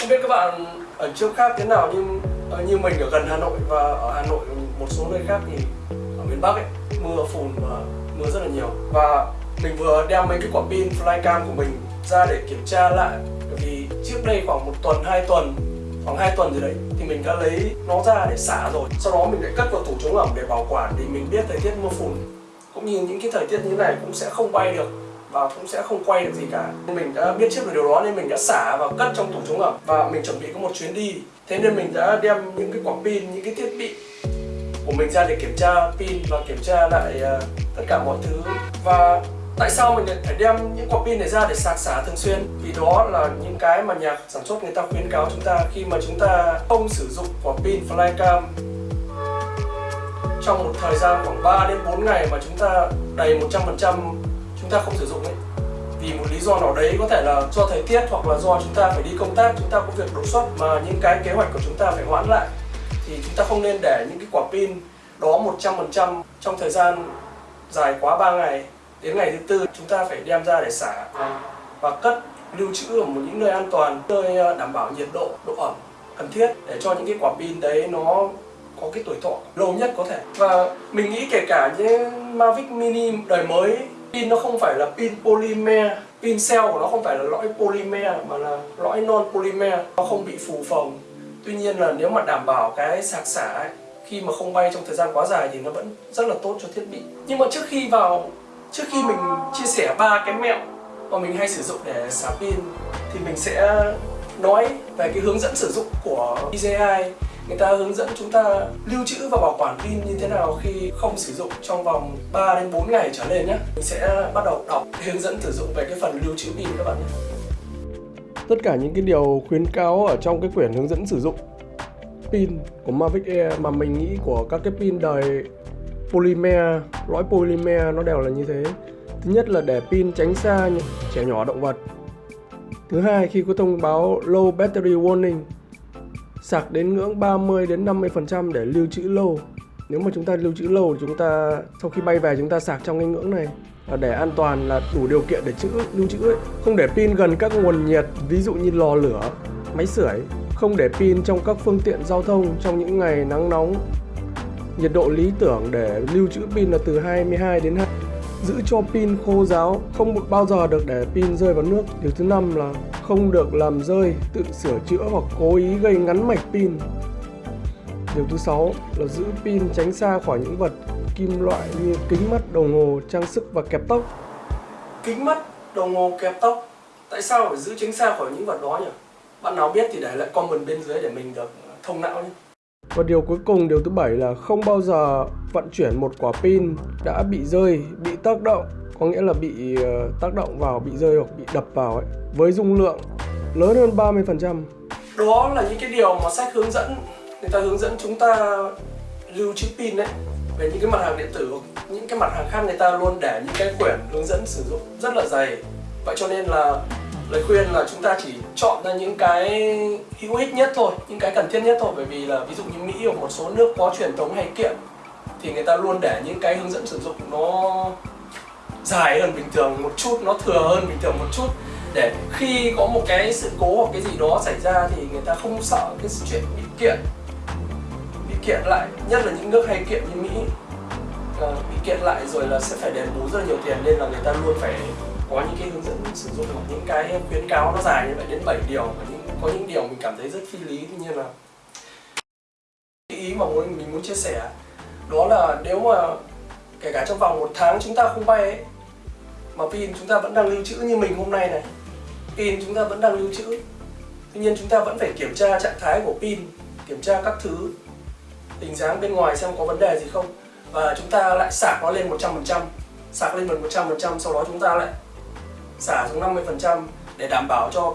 Không biết các bạn ở chỗ khác thế nào, nhưng ờ, như mình ở gần Hà Nội và ở Hà Nội một số nơi khác thì ở miền Bắc ấy, mưa phùn và mưa rất là nhiều. Và mình vừa đem mấy cái quả pin flycam của mình ra để kiểm tra lại, bởi vì trước đây khoảng một tuần, hai tuần, khoảng 2 tuần rồi đấy, thì mình đã lấy nó ra để xả rồi. Sau đó mình lại cất vào tủ chống ẩm để bảo quản thì mình biết thời tiết mưa phùn. Cũng như những cái thời tiết như thế này cũng sẽ không bay được và cũng sẽ không quay được gì cả. Nên mình đã biết trước về điều đó nên mình đã xả và cất trong tủ chống ẩm. Và mình chuẩn bị có một chuyến đi. Thế nên mình đã đem những cái quả pin những cái thiết bị của mình ra để kiểm tra pin và kiểm tra lại uh, tất cả mọi thứ. Và tại sao mình lại phải đem những quả pin này ra để sạc xả thường xuyên? Vì đó là những cái mà nhà sản xuất người ta khuyến cáo chúng ta khi mà chúng ta không sử dụng quả pin flycam. Trong một thời gian khoảng 3 đến 4 ngày mà chúng ta đầy 100% chúng ta không sử dụng ấy. Vì một lý do nào đấy có thể là do thời tiết hoặc là do chúng ta phải đi công tác, chúng ta có việc đột xuất mà những cái kế hoạch của chúng ta phải hoãn lại, thì chúng ta không nên để những cái quả pin đó 100% trong thời gian dài quá 3 ngày đến ngày thứ tư chúng ta phải đem ra để xả và cất lưu trữ ở một những nơi an toàn, nơi ờ, đảm bảo nhiệt độ độ ẩm cần thiết để cho những cái quả pin đấy nó có cái tuổi thọ lâu nhất có thể. Và mình nghĩ kể cả những Mavic Mini đời mới pin nó không phải là pin polymer pin cell của nó không phải là lõi polymer mà là lõi non polymer nó không bị phù phồng. Tuy nhiên là nếu mà đảm bảo cái sạc xả ấy, khi mà không bay trong thời gian quá dài thì nó vẫn rất là tốt cho thiết bị. Nhưng mà trước khi vào trước khi mình chia sẻ ba cái mẹo mà mình hay sử dụng để xả pin thì mình sẽ nói về cái hướng dẫn sử dụng của DJI người ta hướng dẫn chúng ta lưu trữ và bảo quản pin như thế nào khi không sử dụng trong vòng 3 đến 4 ngày trở lên nhé. Mình sẽ bắt đầu đọc, hướng dẫn sử dụng về cái phần lưu trữ pin các bạn nhé. Tất cả những cái điều khuyến cáo ở trong cái quyển hướng dẫn sử dụng pin của Mavic Air mà mình nghĩ của các cái pin đời polymer, lõi polymer nó đều là như thế. Thứ nhất là để pin tránh xa trẻ nhỏ động vật. Thứ hai, khi có thông báo low battery warning sạc đến ngưỡng 30 đến 50 phần trăm để lưu trữ lâu. Nếu mà chúng ta lưu trữ lâu chúng ta, sau khi bay về chúng ta sạc trong cái ngưỡng này. Và để an toàn là đủ điều kiện để trữ lưu trữ ấy. không để pin gần các nguồn nhiệt, ví dụ như lò lửa, máy sưởi. Không để pin trong các phương tiện giao thông trong những ngày nắng nóng. Nhiệt độ lý tưởng để lưu trữ pin là từ 22 đến giữ cho pin khô ráo. Không bao giờ được để pin rơi vào nước. Điều thứ năm là không được làm rơi, tự sửa chữa hoặc cố ý gây ngắn mạch pin. Điều thứ sáu là giữ pin tránh xa khỏi những vật kim loại như kính mắt, đồng hồ, trang sức và kẹp tóc. Kính mắt, đồng hồ, kẹp tóc. Tại sao phải giữ tránh xa khỏi những vật đó nhỉ? Bạn nào biết thì để lại comment bên dưới để mình được thông não nhé và điều cuối cùng, điều thứ bảy là không bao giờ vận chuyển một quả pin đã bị rơi, bị tác động, có nghĩa là bị ờ, tác động vào, bị rơi hoặc bị đập vào ấy, với dung lượng lớn hơn 30%. Đó là những cái điều mà sách hướng dẫn, người ta hướng dẫn chúng ta lưu trữ pin đấy. Về những cái mặt hàng điện tử, những cái mặt hàng khác người ta luôn để những cái quyển hướng dẫn sử dụng rất là dày. Vậy cho nên là lời khuyên là chúng ta chỉ chọn ra những cái hữu ích nhất thôi những cái cần thiết nhất thôi. Bởi vì là ví dụ như mỹ hoặc một số nước có truyền thống hay kiện thì người ta luôn để những cái hướng dẫn sử dụng nó dài hơn bình thường một chút nó thừa hơn bình thường một chút. Để khi có một cái sự cố hoặc cái gì đó xảy ra thì người ta không sợ cái chuyện bị kiện bị kiện lại. Nhất là những nước hay kiện như mỹ à, bị kiện lại rồi là sẽ phải đền bù rất là nhiều tiền nên là người ta luôn phải có những cái hướng dẫn sử dụng hoặc những cái khuyến cáo nó dài như vậy đến 7 điều và những có những điều mình cảm thấy rất phi lý tuy nhiên là cái ý mà muốn mình muốn chia sẻ đó là nếu mà kể cả trong vòng một tháng chúng ta không bay ấy, mà pin chúng ta vẫn đang lưu trữ như mình hôm nay này pin chúng ta vẫn đang lưu trữ tuy nhiên chúng ta vẫn phải kiểm tra trạng thái của pin kiểm tra các thứ hình dáng bên ngoài xem có vấn đề gì không và chúng ta lại sạc nó lên 100% sạc lên 100% sau đó chúng ta lại xả xuống 50% để đảm bảo cho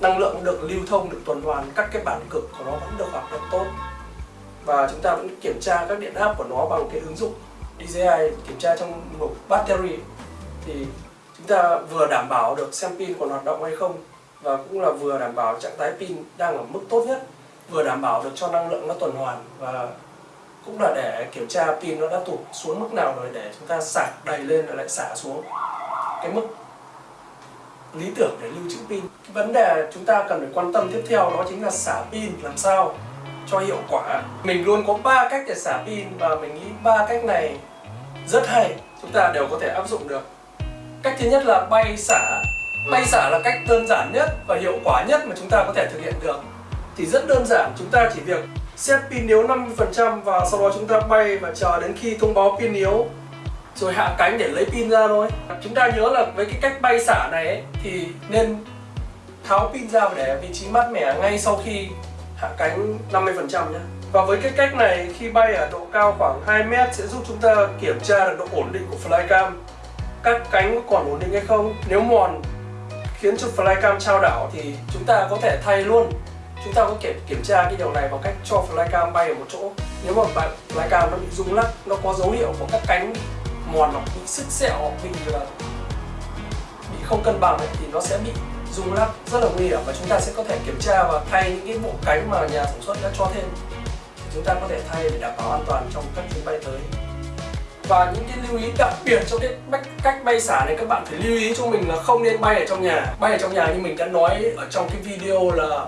năng lượng được lưu thông, được tuần hoàn, các cái bản cực của nó vẫn được hoạt động tốt. Và chúng ta vẫn kiểm tra các điện áp của nó bằng cái ứng dụng DJI kiểm tra trong mục battery. Thì chúng ta vừa đảm bảo được xem pin còn hoạt động hay không và cũng là vừa đảm bảo trạng thái pin đang ở mức tốt nhất vừa đảm bảo được cho năng lượng nó tuần hoàn và cũng là để kiểm tra pin nó đã tụt xuống mức nào rồi để chúng ta sạc đầy lên rồi lại xả xuống. Cái mức lý tưởng để lưu trữ pin. Vấn đề chúng ta cần phải quan tâm tiếp theo đó chính là xả pin, làm sao cho hiệu quả. Mình luôn có ba cách để xả pin và mình nghĩ ba cách này rất hay, chúng ta đều có thể áp dụng được. Cách thứ nhất là bay xả. Bay xả là cách đơn giản nhất và hiệu quả nhất mà chúng ta có thể thực hiện được. Thì rất đơn giản, chúng ta chỉ việc set pin yếu 50% và sau đó chúng ta bay và chờ đến khi thông báo pin yếu rồi hạ cánh để lấy pin ra thôi. Chúng ta nhớ là với cái cách bay xả này ấy, thì nên tháo pin ra và để ở vị trí mát mẻ ngay sau khi hạ cánh 50% nhé và với cái cách này khi bay ở độ cao khoảng 2 mét sẽ giúp chúng ta kiểm tra được độ ổn định của flycam các cánh có còn ổn định hay không? Nếu mòn khiến cho flycam trao đảo thì chúng ta có thể thay luôn. Chúng ta có thể kiểm tra cái điều này bằng cách cho flycam bay ở một chỗ. Nếu mà bạn flycam nó bị rung lắc nó có dấu hiệu của các cánh mòn hoặc bị sức sẹo bị là bị không cân bằng ấy, thì nó sẽ bị rung lắc rất là nguy hiểm và chúng ta sẽ có thể kiểm tra và thay những cái bộ cánh mà nhà sản xuất đã cho thêm. Thì chúng ta có thể thay để đảm bảo an toàn trong các chuyến bay tới. Và những cái lưu ý đặc biệt cho cái cách bay xả này các bạn phải lưu ý cho mình là không nên bay ở trong nhà. Bay ở trong nhà như mình đã nói ở trong cái video là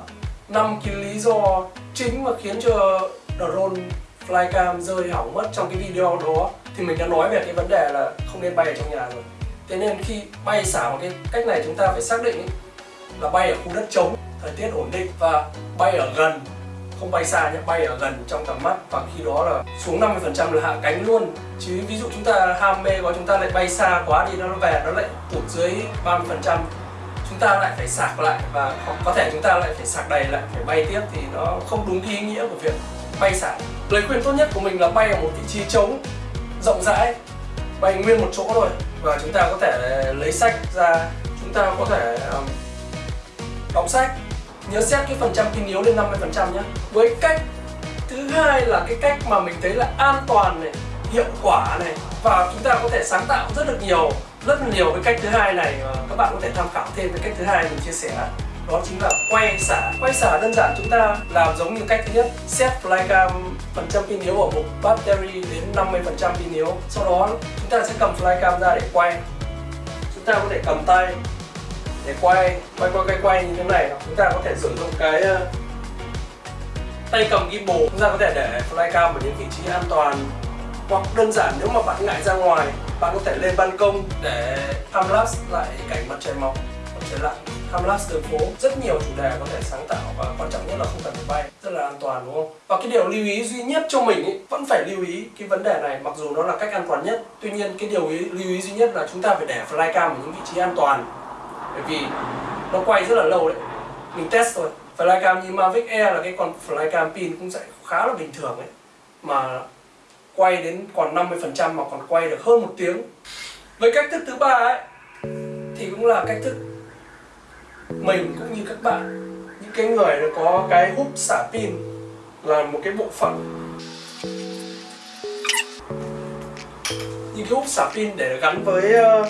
năm cái lý do chính mà khiến cho drone flycam rơi hỏng mất trong cái video đó thì mình đã nói về cái vấn đề là không nên bay ở trong nhà rồi. Thế nên khi bay xả một cái cách này chúng ta phải xác định là bay ở khu đất trống, thời tiết ổn định và bay ở gần. Không bay xa nhé, bay ở gần trong tầm mắt. Và khi đó là xuống 50% là hạ cánh luôn. Chứ ví dụ chúng ta ham mê quá, chúng ta lại bay xa quá đi, nó về, nó lại tụt dưới 30% chúng ta lại phải sạc lại và có thể chúng ta lại phải sạc đầy lại, phải bay tiếp thì nó không đúng ý nghĩa của việc bay xả. Lời khuyên tốt nhất của mình là bay ở một vị trí trống rộng rãi bày nguyên một chỗ thôi. Và chúng ta có thể lấy sách ra chúng ta có thể um, đọc sách. Nhớ xét cái phần trăm kinh yếu lên 50% nhé. Với cách thứ hai là cái cách mà mình thấy là an toàn này hiệu quả này. Và chúng ta có thể sáng tạo rất được nhiều rất nhiều cái cách thứ hai này. Các bạn có thể tham khảo thêm cái cách thứ hai mình chia sẻ đó chính là quay xả. Quay xả đơn giản chúng ta làm giống như cách thứ nhất. Set flycam phần trăm pin yếu ở một battery đến 50 phần trăm pin yếu. Sau đó, chúng ta sẽ cầm flycam ra để quay. Chúng ta có thể cầm tay để quay quay quay quay quay như thế này. Chúng ta có thể sử dụng cái ờ, tay cầm gimbal. Chúng ta có thể để flycam ở những vị trí an toàn. Hoặc đơn giản nếu mà bạn ngại ra ngoài, bạn có thể lên ban công để time lại cảnh mặt trời mọc, mặt trời lặn. Hamlas đường phố rất nhiều chủ đề có thể sáng tạo và quan trọng nhất là không cần phải bay. Rất là an toàn đúng không? Và cái điều lưu ý duy nhất cho mình ý, vẫn phải lưu ý cái vấn đề này mặc dù nó là cách an toàn nhất. Tuy nhiên cái điều ý, lưu ý duy nhất là chúng ta phải để flycam ở những vị trí an toàn. Bởi vì nó quay rất là lâu đấy. Mình test rồi flycam như Mavic Air là cái con flycam pin cũng sẽ khá là bình thường ấy. Mà quay đến còn 50% mà còn quay được hơn một tiếng. Với cách thức thứ ba ấy thì cũng là cách thức mình cũng như các bạn những cái người có cái hút xả pin là một cái bộ phận. Những cái hút xả pin để gắn với uh,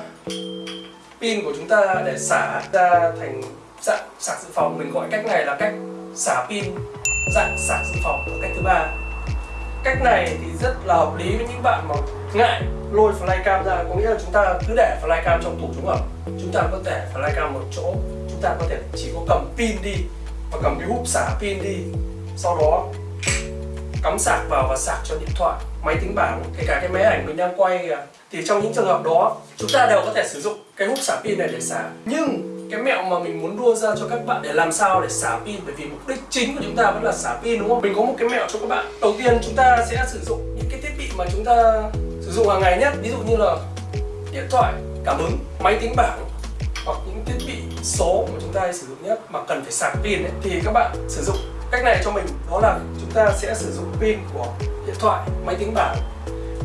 pin của chúng ta để xả ra thành dạng sạc dự phòng mình gọi cách này là cách xả pin dạng sạc dự phòng là cách thứ ba. Cách này thì rất là hợp lý với những bạn mà ngại lôi flycam ra có nghĩa là chúng ta cứ để flycam trong tủ chống ẩm chúng ta có thể flycam một chỗ chúng ta có thể chỉ có cầm pin đi và cầm cái hút xả pin đi. Sau đó, cắm sạc vào và sạc cho điện thoại, máy tính bảng, kể cả cái máy ảnh mình đang quay kìa. Thì trong những trường hợp đó, chúng ta đều có thể sử dụng cái hút xả pin này để xả. Nhưng cái mẹo mà mình muốn đưa ra cho các bạn để làm sao để xả pin, bởi vì mục đích chính của chúng ta vẫn là xả pin, đúng không? Mình có một cái mẹo cho các bạn. Đầu tiên, chúng ta sẽ sử dụng những cái thiết bị mà chúng ta sử dụng hàng ngày nhất ví dụ như là điện thoại, cảm ứng, máy tính bảng hoặc những thiết bị số mà chúng ta hay sử dụng nhất mà cần phải sạc pin ấy, thì các bạn sử dụng. Cách này cho mình đó là chúng ta sẽ sử dụng pin của điện thoại máy tính bảng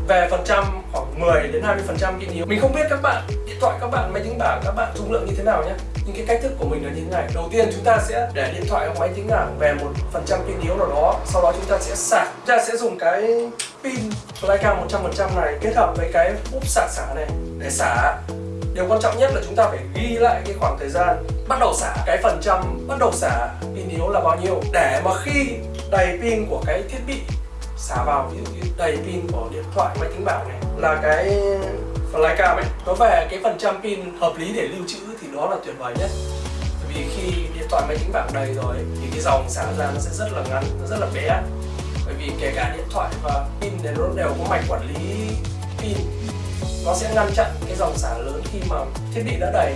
về phần trăm khoảng 10 đến 20 phần trăm pin yếu. Mình không biết các bạn điện thoại các bạn máy tính bảng các bạn dung lượng như thế nào nhé. Nhưng cái cách thức của mình là như thế này. Đầu tiên chúng ta sẽ để điện thoại hoặc máy tính bảng về một phần trăm pin yếu nào đó sau đó chúng ta sẽ sạc. Chúng ta sẽ dùng cái pin flycam 100% này kết hợp với cái úp sạc xả này để xả điều quan trọng nhất là chúng ta phải ghi lại cái khoảng thời gian bắt đầu xả, cái phần trăm bắt đầu xả pin yếu là bao nhiêu. Để mà khi đầy pin của cái thiết bị xả vào, ví dụ như đầy pin của điện thoại, máy tính bảng này, là cái flycam ấy, nó về cái phần trăm pin hợp lý để lưu trữ thì đó là tuyệt vời nhất. Vì khi điện thoại, máy tính bảng đầy rồi thì cái dòng xả ra nó sẽ rất là ngắn, nó rất là bé. Bởi vì kể cả điện thoại và pin thì nó đều có mạch quản lý pin nó sẽ ngăn chặn cái dòng xả lớn khi mà thiết bị đã đầy.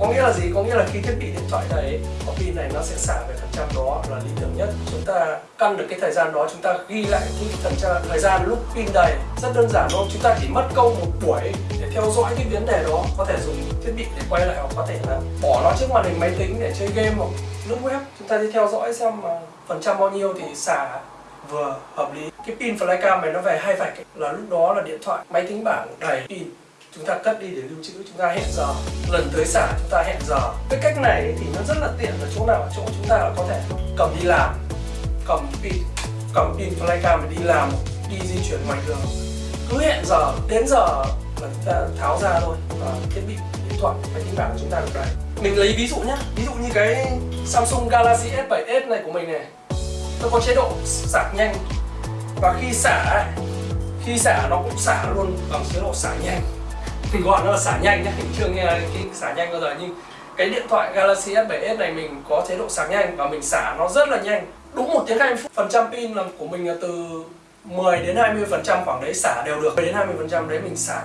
Có nghĩa là gì? Có nghĩa là khi thiết bị điện thoại đầy có pin này nó sẽ xả về phần trăm đó là lý tưởng nhất. Chúng ta căn được cái thời gian đó, chúng ta ghi lại cái phần trăm, thời gian lúc pin đầy. Rất đơn giản thôi, chúng ta chỉ mất câu một buổi để theo dõi cái vấn đề đó. Có thể dùng thiết bị để quay lại hoặc có thể là bỏ nó trước màn hình máy tính để chơi game hoặc lướt web. Chúng ta đi theo dõi xem mà phần trăm bao nhiêu thì xả vừa hợp lý. Cái pin flycam này nó về hai vạch ấy, là lúc đó là điện thoại máy tính bảng đầy pin. Chúng ta cất đi để lưu trữ chúng ta hẹn giờ. Lần tới xả chúng ta hẹn giờ. Cái cách này thì nó rất là tiện ở chỗ nào? Ở chỗ chúng ta là có thể cầm đi làm cầm pin cầm pin flycam để đi làm đi di chuyển ngoài đường. Cứ hẹn giờ đến giờ là chúng ta tháo ra thôi. Và thiết bị điện thoại máy tính bảng của chúng ta được đấy mình lấy ví dụ nhé ví dụ như cái Samsung Galaxy S7s này của mình này nó có chế độ sạc nhanh. Và khi xả khi xả nó cũng xả luôn bằng chế độ xả nhanh. Mình gọi nó là xả nhanh nhé, mình chưa nghe cái xả nhanh bao giờ. Nhưng cái điện thoại Galaxy S7s này mình có chế độ sạc nhanh và mình xả nó rất là nhanh. Đúng một tiếng 20 phút. Phần trăm pin là của mình là từ 10 đến 20 phần trăm khoảng đấy xả đều được. 10 đến 20 phần trăm đấy mình xả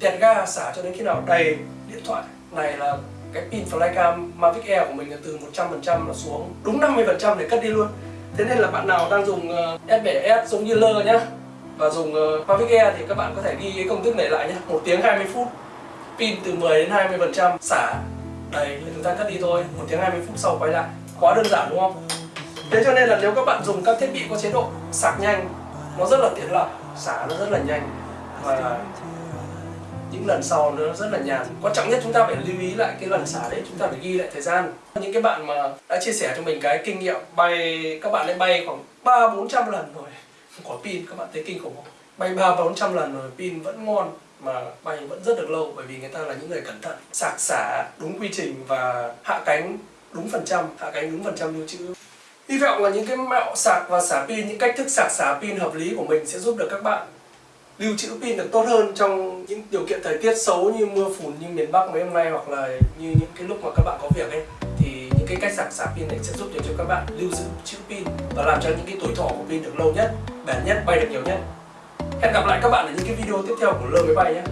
tẹt ga, xả cho đến khi nào đầy điện thoại. Này là cái pin flycam Mavic Air của mình là từ 100 phần trăm là xuống. Đúng 50 phần trăm để cất đi luôn thế nên là bạn nào đang dùng ờ, uh, S7s giống như lơ nhá và dùng ờ, Mavic Air thì các bạn có thể ghi cái công thức này lại nhé một tiếng 20 phút pin từ 10 đến 20 phần trăm xả. Đầy chúng ta cắt đi thôi. Một tiếng 20 phút sau quay lại. Quá đơn giản đúng không? Thế cho nên là nếu các bạn dùng các thiết bị có chế độ sạc nhanh nó rất là tiện lợi xả nó rất là nhanh. Và những lần sau nó rất là nhàn. Quan trọng nhất chúng ta phải lưu ý lại cái lần xả đấy, chúng ta phải ghi lại thời gian. Những cái bạn mà đã chia sẻ cho mình cái kinh nghiệm bay, các bạn ấy bay khoảng ba, bốn trăm lần rồi. Có pin, các bạn thấy kinh khủng không? Bay ba, bốn trăm lần rồi, pin vẫn ngon mà bay vẫn rất được lâu, bởi vì người ta là những người cẩn thận. Sạc xả đúng quy trình và hạ cánh đúng phần trăm, hạ cánh đúng phần trăm lưu trữ. Hy vọng là những cái mẹo sạc và xả pin, những cách thức sạc xả pin hợp lý của mình sẽ giúp được các bạn lưu trữ pin được tốt hơn trong những điều kiện thời tiết xấu như mưa phùn như miền Bắc mấy hôm nay hoặc là như những cái lúc mà các bạn có việc ấy thì những cái cách sạc sạc pin này sẽ giúp được cho các bạn lưu giữ trữ pin và làm cho những cái tuổi thọ của pin được lâu nhất, bền nhất, bay được nhiều nhất. Hẹn gặp lại các bạn ở những cái video tiếp theo của Lơ Máy Bay nhé.